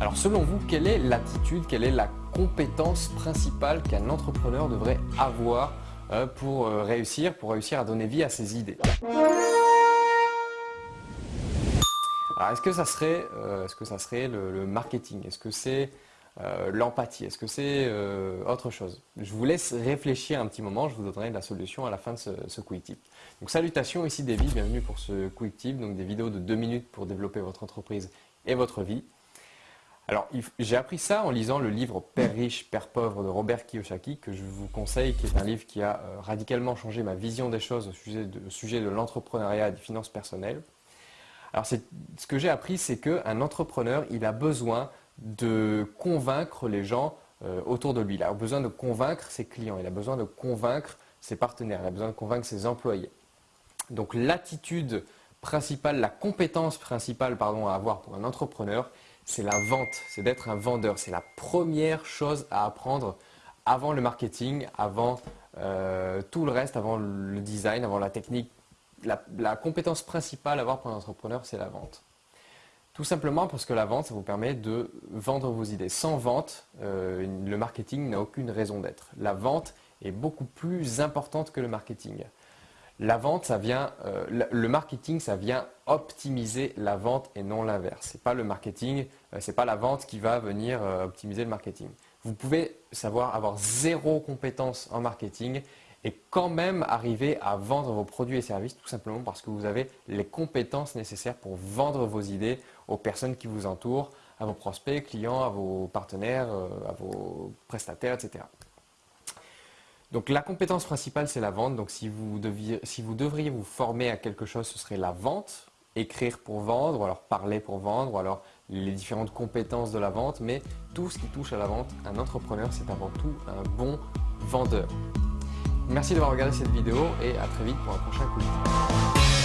Alors selon vous, quelle est l'attitude, quelle est la compétence principale qu'un entrepreneur devrait avoir euh, pour euh, réussir, pour réussir à donner vie à ses idées? Alors est-ce que ça serait, euh, le, marketing? Est-ce que c'est l'empathie? Est-ce que c'est autre chose? Je vous laisse réfléchir un petit moment, je vous donnerai la solution à la fin de ce, quick tip. Donc salutations, ici David, bienvenue pour ce quick tip, donc des vidéos de deux minutes pour développer votre entreprise et votre vie. Alors, j'ai appris ça en lisant le livre Père riche, Père pauvre de Robert Kiyosaki, que je vous conseille, qui est un livre qui a euh, radicalement changé ma vision des choses au sujet de, l'entrepreneuriat et des finances personnelles. Alors, ce que j'ai appris, c'est qu'un entrepreneur, il a besoin de convaincre les gens euh, autour de lui. Il a besoin de convaincre ses clients, il a besoin de convaincre ses partenaires, il a besoin de convaincre ses employés. Donc, l'attitude principale, la compétence principale à avoir pour un entrepreneur, c'est la vente, c'est d'être un vendeur. C'est la première chose à apprendre avant le marketing, avant euh, tout le reste, avant le design, avant la technique. La, compétence principale à avoir pour un entrepreneur, c'est la vente. Tout simplement parce que la vente, ça vous permet de vendre vos idées. Sans vente, euh, le marketing n'a aucune raison d'être. La vente est beaucoup plus importante que le marketing. La vente, ça vient, euh, le marketing, ça vient optimiser la vente et non l'inverse. n'est pas le marketing, euh, c'est pas la vente qui va venir euh, optimiser le marketing. Vous pouvez savoir avoir zéro compétence en marketing et quand même arriver à vendre vos produits et services tout simplement parce que vous avez les compétences nécessaires pour vendre vos idées aux personnes qui vous entourent, à vos prospects, clients, à vos partenaires, à vos prestataires, etc. Donc la compétence principale, c'est la vente. Donc si vous, devriez vous former à quelque chose, ce serait la vente, écrire pour vendre, ou alors parler pour vendre, ou alors les différentes compétences de la vente. Mais tout ce qui touche à la vente, un entrepreneur, c'est avant tout un bon vendeur. Merci d'avoir regardé cette vidéo et à très vite pour un prochain coup